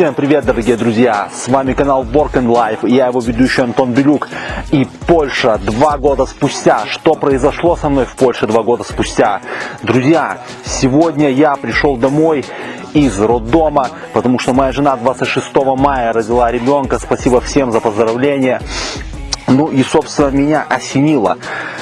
Всем привет, дорогие друзья! С вами канал Work and Life, я его ведущий Антон Белюк. И Польша два года спустя. Что произошло со мной в Польше два года спустя? Друзья, сегодня я пришел домой из роддома, потому что моя жена 26 мая родила ребенка. Спасибо всем за поздравления. Ну и, собственно, меня осенило,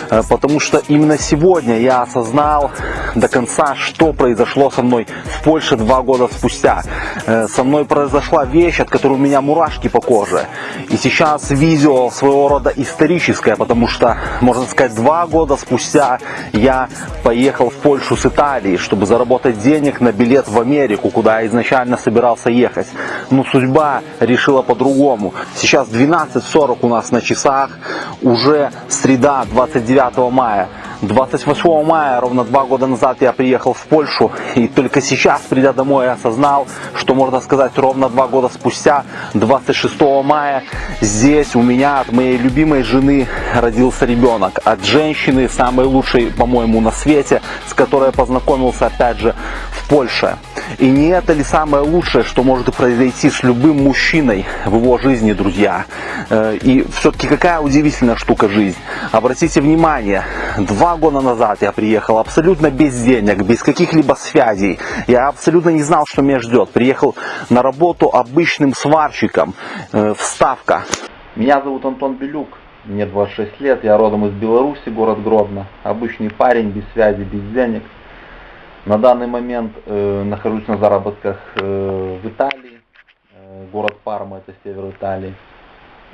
потому что именно сегодня я осознал до конца, что произошло со мной в Польше два года спустя. Э, Со мной произошла вещь, от которой у меня мурашки по коже. И сейчас видео своего рода историческое, потому что, можно сказать, два года спустя я поехал в Польшу с Италии, чтобы заработать денег на билет в Америку, куда я изначально собирался ехать. Но судьба решила по-другому. Сейчас 12.40 у нас на часах, уже среда, 29 мая. 28 мая, ровно два года назад, я приехал в Польшу, и только сейчас, придя домой, я осознал, что, можно сказать, ровно два года спустя, 26 мая, здесь у меня от моей любимой жены родился ребенок. От женщины, самой лучшей, по-моему, на свете, с которой я познакомился, опять же, в Польше. И не это ли самое лучшее, что может произойти с любым мужчиной в его жизни, друзья? Э, И все-таки какая удивительная штука жизнь. Обратите внимание, два года назад я приехал абсолютно без денег, без каких-либо связей. Я абсолютно не знал, что меня ждет. Приехал на работу обычным сварщиком. Э, Вставка. Меня зовут Антон Белюк. Мне 26 лет, я родом из Беларуси, город Гродно. Обычный парень, без связи, без денег. На данный момент э, нахожусь на заработках э, в Италии, э, город Парма, это север Италии.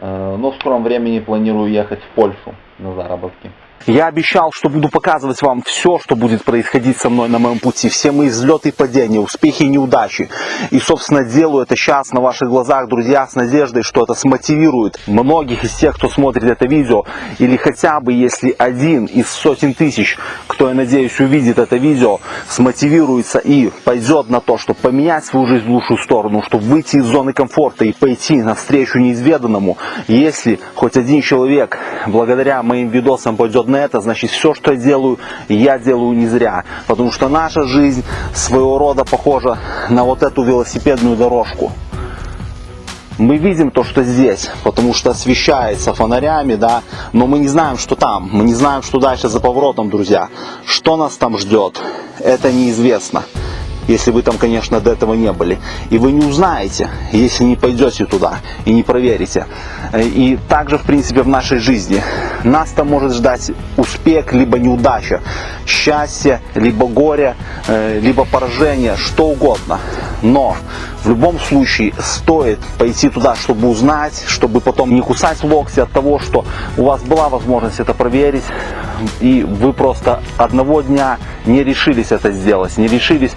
Э, но в скором времени планирую ехать в Польшу на заработки. Я обещал, что буду показывать вам все, что будет происходить со мной на моем пути, все мои взлеты и падения, успехи и неудачи. И, собственно, делаю это сейчас на ваших глазах, друзья, с надеждой, что это смотивирует многих из тех, кто смотрит это видео, или хотя бы, если один из сотен тысяч, кто, я надеюсь, увидит это видео, смотивируется и пойдет на то, чтобы поменять свою жизнь в лучшую сторону, чтобы выйти из зоны комфорта и пойти навстречу неизведанному, если хоть один человек благодаря моим видосам пойдет на это, значит все, что я делаю, я делаю не зря. Потому что наша жизнь своего рода похожа на вот эту велосипедную дорожку. Мы видим то, что здесь, потому что освещается фонарями, да, но мы не знаем, что там, мы не знаем, что дальше за поворотом, друзья. Что нас там ждет, это неизвестно, если вы там, конечно, до этого не были. И вы не узнаете, если не пойдете туда и не проверите. И также, в принципе, в нашей жизни. Нас там может ждать успех, либо неудача, счастье, либо горе, э, либо поражение, что угодно. Но в любом случае стоит пойти туда, чтобы узнать, чтобы потом не кусать локти от того, что у вас была возможность это проверить, и вы просто одного дня не решились это сделать, не решились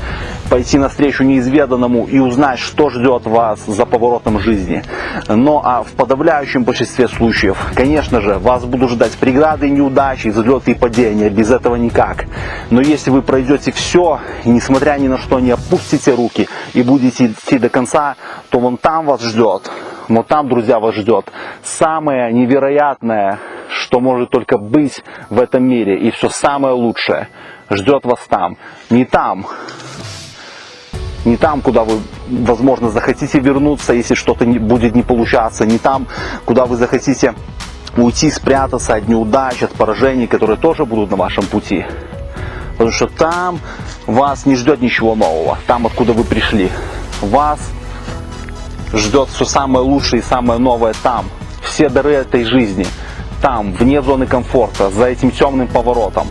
пойти навстречу неизведанному и узнать, что ждет вас за поворотом жизни. Но а в подавляющем большинстве случаев, конечно же, вас будут ждать преграды, неудачи, взлеты и падения. Без этого никак. Но если вы пройдете все, и несмотря ни на что не опустите руки и будете идти до конца, то вон там вас ждет, вот там, друзья, вас ждет самое невероятное, что может только быть в этом мире. И все самое лучшее ждет вас там. Не там, не там, куда вы, возможно, захотите вернуться, если что-то будет не получаться, не там, куда вы захотите уйти, спрятаться от неудач, от поражений, которые тоже будут на вашем пути. Потому что там вас не ждет ничего нового, там, откуда вы пришли. Вас ждет все самое лучшее и самое новое там. Все дары этой жизни там, вне зоны комфорта, за этим темным поворотом.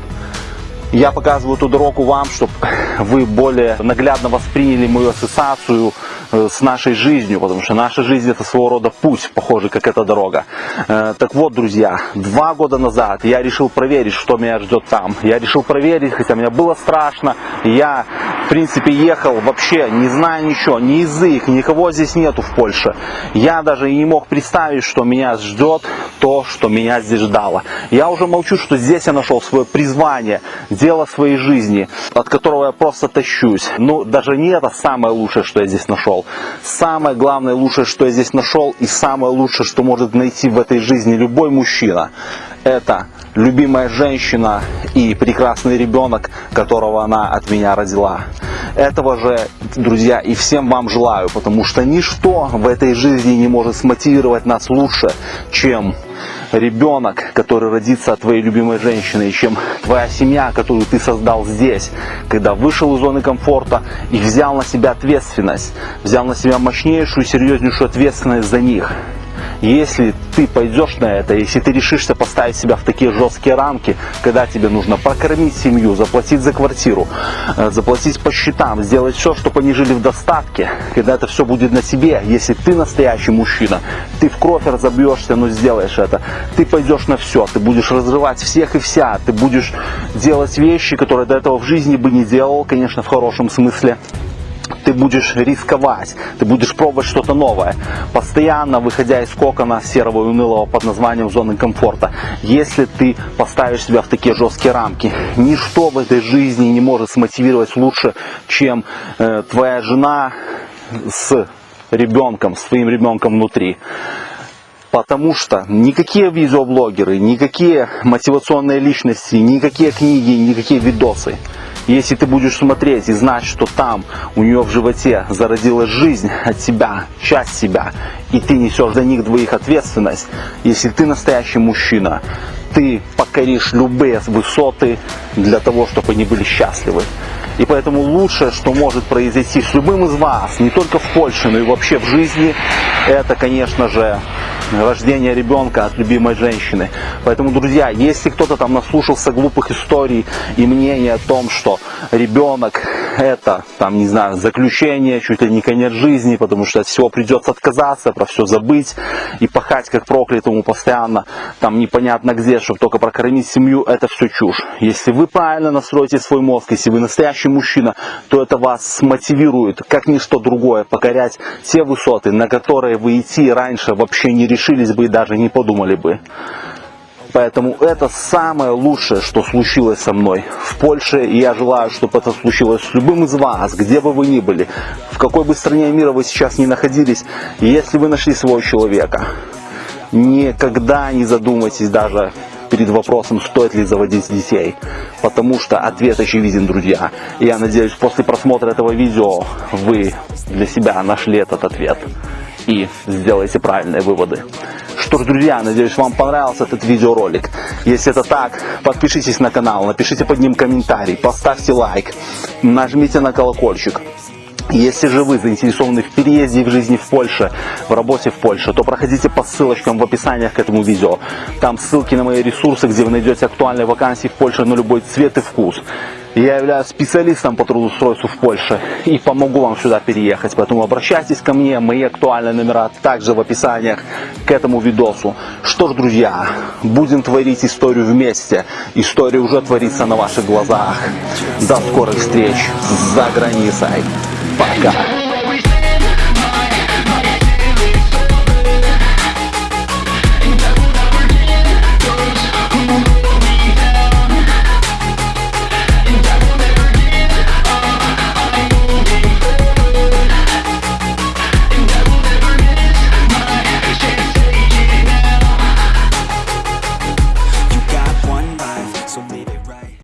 Я показываю эту дорогу вам, чтобы вы более наглядно восприняли мою ассоциацию э, с нашей жизнью, потому что наша жизнь это своего рода путь, похожий как эта дорога. Э, Так вот, друзья, два года назад я решил проверить, что меня ждет там. Я решил проверить, хотя мне было страшно. Я, в принципе, ехал вообще, не зная ничего, ни язык, никого здесь нету в Польше. Я даже не мог представить, что меня ждет то, что меня здесь ждало. Я уже молчу, что здесь я нашел свое призвание, дело своей жизни, от которого я просто тащусь. Но даже не это самое лучшее, что я здесь нашел. Самое главное лучшее, что я здесь нашел, и самое лучшее, что может найти в этой жизни любой мужчина, это любимая женщина и прекрасный ребенок, которого она от меня родила. Этого же, друзья, и всем вам желаю, потому что ничто в этой жизни не может смотивировать нас лучше, чем ребенок, который родится от твоей любимой женщины, чем твоя семья, которую ты создал здесь, когда вышел из зоны комфорта и взял на себя ответственность, взял на себя мощнейшую, серьезнейшую ответственность за них. Если ты пойдешь на это, если ты решишься поставить себя в такие жесткие рамки, когда тебе нужно прокормить семью, заплатить за квартиру, э, заплатить по счетам, сделать все, чтобы они жили в достатке, когда это все будет на себе, если ты настоящий мужчина, ты в кровь разобьешься, но сделаешь это, ты пойдешь на все, ты будешь разрывать всех и вся, ты будешь делать вещи, которые до этого в жизни бы не делал, конечно, в хорошем смысле ты будешь рисковать, ты будешь пробовать что-то новое, постоянно выходя из кокона серого и унылого под названием зоны комфорта. Если ты поставишь себя в такие жесткие рамки, ничто в этой жизни не может смотивировать лучше, чем э, твоя жена с ребенком, своим ребенком внутри. Потому что никакие видеоблогеры, никакие мотивационные личности, никакие книги, никакие видосы если ты будешь смотреть и знать, что там у нее в животе зародилась жизнь от себя, часть себя, и ты несешь за них двоих ответственность, если ты настоящий мужчина, ты покоришь любые высоты для того, чтобы они были счастливы. И поэтому лучшее, что может произойти с любым из вас, не только в Польше, но и вообще в жизни, это, конечно же, рождение ребенка от любимой женщины. Поэтому, друзья, если кто-то там наслушался глупых историй и мнений о том, что ребенок это, там, не знаю, заключение, чуть ли не конец жизни, потому что от всего придется отказаться, про все забыть и пахать как проклятому постоянно, там непонятно где, чтобы только прокормить семью, это все чушь. Если вы правильно настроите свой мозг, если вы настоящий мужчина, то это вас смотивирует, как ничто другое, покорять те высоты, на которые вы идти раньше вообще не решились бы и даже не подумали бы. Поэтому это самое лучшее, что случилось со мной в Польше. И я желаю, чтобы это случилось с любым из вас, где бы вы ни были, в какой бы стране мира вы сейчас не находились. Если вы нашли своего человека, никогда не задумайтесь даже перед вопросом, стоит ли заводить детей. Потому что ответ очевиден, друзья. И я надеюсь, после просмотра этого видео вы для себя нашли этот ответ и сделайте правильные выводы. Что ж, друзья, надеюсь, вам понравился этот видеоролик. Если это так, подпишитесь на канал, напишите под ним комментарий, поставьте лайк, нажмите на колокольчик. Если же вы заинтересованы в переезде в жизни в Польше, в работе в Польше, то проходите по ссылочкам в описании к этому видео. Там ссылки на мои ресурсы, где вы найдете актуальные вакансии в Польше на любой цвет и вкус. Я являюсь специалистом по трудоустройству в Польше и помогу вам сюда переехать. Поэтому обращайтесь ко мне, мои актуальные номера также в описаниях к этому видосу. Что ж, друзья, будем творить историю вместе. История уже творится на ваших глазах. До скорых встреч за границей. Пока.